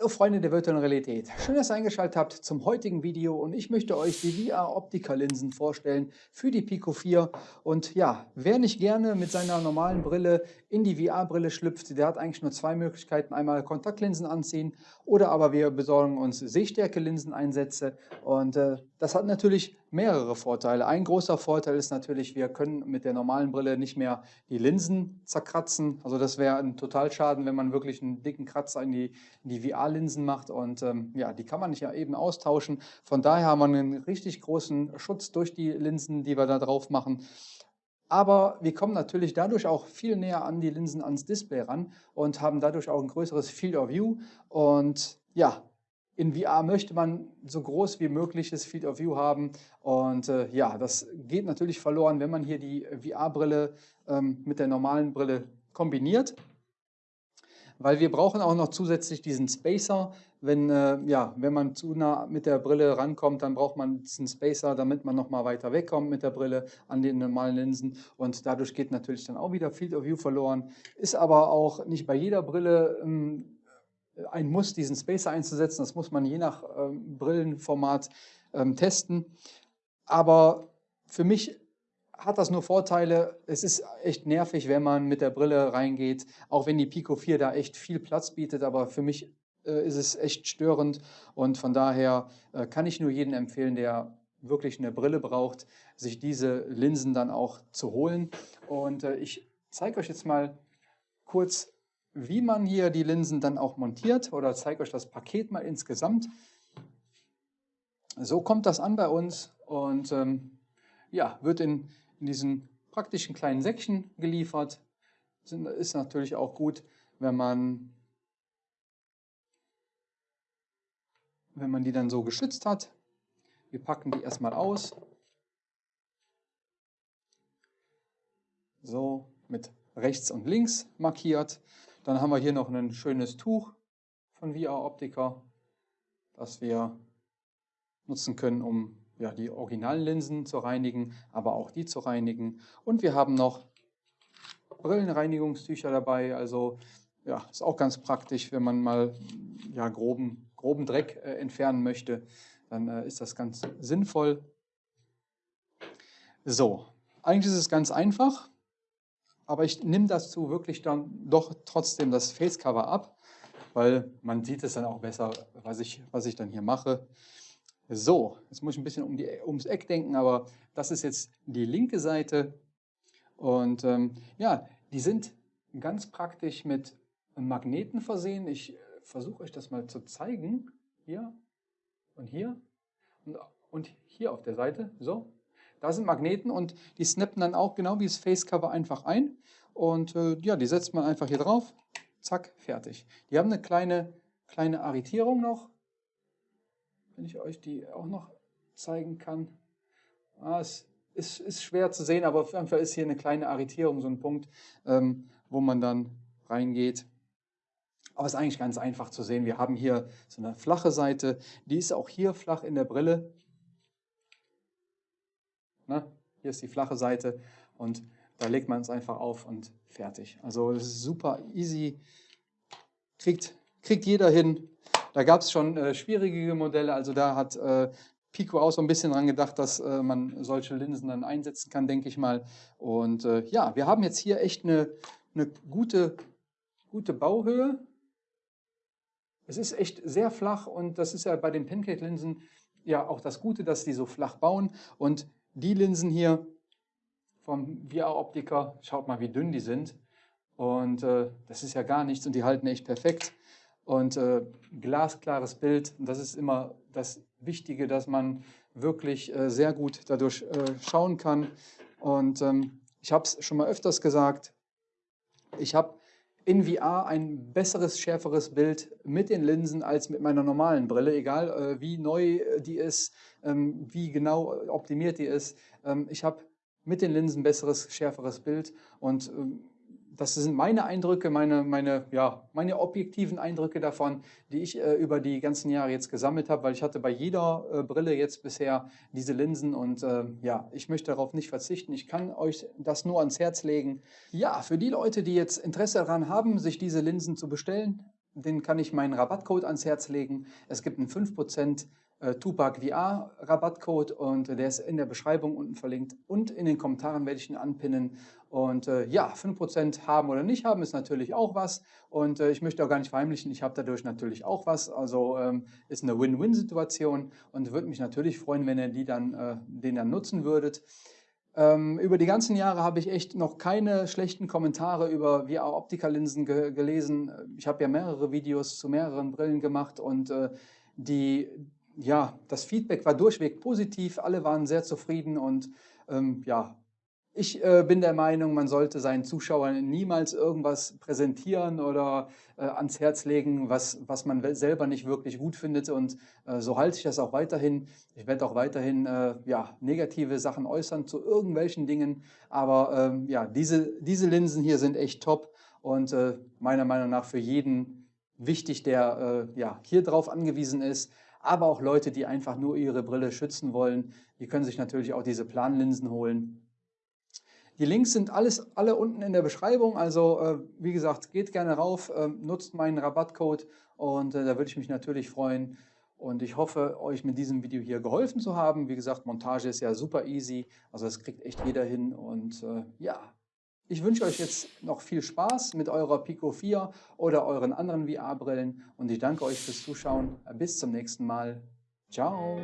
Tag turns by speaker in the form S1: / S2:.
S1: Hallo Freunde der virtuellen Realität. Schön, dass ihr eingeschaltet habt zum heutigen Video und ich möchte euch die VR-Optika-Linsen vorstellen für die Pico 4. Und ja, wer nicht gerne mit seiner normalen Brille in die VR-Brille schlüpft, der hat eigentlich nur zwei Möglichkeiten. Einmal Kontaktlinsen anziehen oder aber wir besorgen uns Sehstärke-Linseneinsätze und äh, das hat natürlich mehrere Vorteile. Ein großer Vorteil ist natürlich, wir können mit der normalen Brille nicht mehr die Linsen zerkratzen. Also das wäre ein Totalschaden, wenn man wirklich einen dicken Kratzer in die, die VR-Linsen macht. Und ähm, ja, die kann man nicht ja eben austauschen. Von daher haben wir einen richtig großen Schutz durch die Linsen, die wir da drauf machen. Aber wir kommen natürlich dadurch auch viel näher an die Linsen ans Display ran und haben dadurch auch ein größeres Field of View. Und ja, in VR möchte man so groß wie mögliches Field of View haben und äh, ja, das geht natürlich verloren, wenn man hier die VR-Brille ähm, mit der normalen Brille kombiniert, weil wir brauchen auch noch zusätzlich diesen Spacer. Wenn, äh, ja, wenn man zu nah mit der Brille rankommt, dann braucht man diesen Spacer, damit man noch mal weiter wegkommt mit der Brille an den normalen Linsen und dadurch geht natürlich dann auch wieder Field of View verloren. Ist aber auch nicht bei jeder Brille ähm, ein Muss, diesen Spacer einzusetzen. Das muss man je nach ähm, Brillenformat ähm, testen. Aber für mich hat das nur Vorteile. Es ist echt nervig, wenn man mit der Brille reingeht, auch wenn die Pico 4 da echt viel Platz bietet. Aber für mich äh, ist es echt störend und von daher äh, kann ich nur jedem empfehlen, der wirklich eine Brille braucht, sich diese Linsen dann auch zu holen. Und äh, ich zeige euch jetzt mal kurz, wie man hier die Linsen dann auch montiert oder zeige euch das Paket mal insgesamt. So kommt das an bei uns und ähm, ja, wird in, in diesen praktischen kleinen Säckchen geliefert. Ist natürlich auch gut, wenn man, wenn man die dann so geschützt hat. Wir packen die erstmal aus. So mit rechts und links markiert. Dann haben wir hier noch ein schönes Tuch von VR Optica, das wir nutzen können, um ja, die originalen Linsen zu reinigen, aber auch die zu reinigen. Und wir haben noch Brillenreinigungstücher dabei, also ja, ist auch ganz praktisch, wenn man mal ja, groben, groben Dreck äh, entfernen möchte, dann äh, ist das ganz sinnvoll. So, eigentlich ist es ganz einfach. Aber ich nehme dazu wirklich dann doch trotzdem das Facecover ab, weil man sieht es dann auch besser, was ich, was ich dann hier mache. So, jetzt muss ich ein bisschen um die, ums Eck denken, aber das ist jetzt die linke Seite. Und ähm, ja, die sind ganz praktisch mit Magneten versehen. Ich versuche euch das mal zu zeigen. Hier und hier und, und hier auf der Seite. So, da sind Magneten und die snappen dann auch genau wie das Facecover einfach ein. Und äh, ja, die setzt man einfach hier drauf. Zack, fertig. Die haben eine kleine, kleine Arretierung noch. Wenn ich euch die auch noch zeigen kann. Ah, es ist, ist schwer zu sehen, aber auf jeden Fall ist hier eine kleine Arretierung, so ein Punkt, ähm, wo man dann reingeht. Aber es ist eigentlich ganz einfach zu sehen. Wir haben hier so eine flache Seite. Die ist auch hier flach in der Brille. Ne? Hier ist die flache Seite und da legt man es einfach auf und fertig. Also das ist super easy, kriegt, kriegt jeder hin. Da gab es schon äh, schwierige Modelle, also da hat äh, Pico auch so ein bisschen dran gedacht, dass äh, man solche Linsen dann einsetzen kann, denke ich mal. Und äh, ja, wir haben jetzt hier echt eine, eine gute, gute Bauhöhe. Es ist echt sehr flach und das ist ja bei den Pancake-Linsen ja auch das Gute, dass die so flach bauen. Und die Linsen hier vom VR-Optiker, schaut mal, wie dünn die sind. Und äh, das ist ja gar nichts und die halten echt perfekt. Und äh, glasklares Bild, und das ist immer das Wichtige, dass man wirklich äh, sehr gut dadurch äh, schauen kann. Und ähm, ich habe es schon mal öfters gesagt, ich habe in VR ein besseres, schärferes Bild mit den Linsen als mit meiner normalen Brille, egal äh, wie neu die ist, ähm, wie genau optimiert die ist. Ähm, ich habe mit den Linsen besseres, schärferes Bild und ähm, das sind meine Eindrücke, meine, meine, ja, meine objektiven Eindrücke davon, die ich äh, über die ganzen Jahre jetzt gesammelt habe, weil ich hatte bei jeder äh, Brille jetzt bisher diese Linsen und äh, ja, ich möchte darauf nicht verzichten. Ich kann euch das nur ans Herz legen. Ja, für die Leute, die jetzt Interesse daran haben, sich diese Linsen zu bestellen, den kann ich meinen Rabattcode ans Herz legen. Es gibt einen 5% äh, Tupac VR Rabattcode und der ist in der Beschreibung unten verlinkt und in den Kommentaren werde ich ihn anpinnen. Und äh, ja, 5% haben oder nicht haben ist natürlich auch was und äh, ich möchte auch gar nicht verheimlichen, ich habe dadurch natürlich auch was. Also ähm, ist eine Win-Win-Situation und würde mich natürlich freuen, wenn ihr die dann, äh, den dann nutzen würdet. Ähm, über die ganzen Jahre habe ich echt noch keine schlechten Kommentare über VR-Optikerlinsen ge gelesen. Ich habe ja mehrere Videos zu mehreren Brillen gemacht und äh, die, ja, das Feedback war durchweg positiv. Alle waren sehr zufrieden und ähm, ja, ich äh, bin der Meinung, man sollte seinen Zuschauern niemals irgendwas präsentieren oder äh, ans Herz legen, was, was man selber nicht wirklich gut findet. Und äh, so halte ich das auch weiterhin. Ich werde auch weiterhin äh, ja, negative Sachen äußern zu irgendwelchen Dingen. Aber ähm, ja, diese, diese Linsen hier sind echt top und äh, meiner Meinung nach für jeden wichtig, der äh, ja, hier drauf angewiesen ist. Aber auch Leute, die einfach nur ihre Brille schützen wollen, die können sich natürlich auch diese Planlinsen holen. Die Links sind alles, alle unten in der Beschreibung, also äh, wie gesagt, geht gerne rauf, äh, nutzt meinen Rabattcode und äh, da würde ich mich natürlich freuen. Und ich hoffe, euch mit diesem Video hier geholfen zu haben. Wie gesagt, Montage ist ja super easy, also das kriegt echt jeder hin. Und äh, ja, ich wünsche euch jetzt noch viel Spaß mit eurer Pico 4 oder euren anderen VR-Brillen und ich danke euch fürs Zuschauen. Bis zum nächsten Mal. Ciao.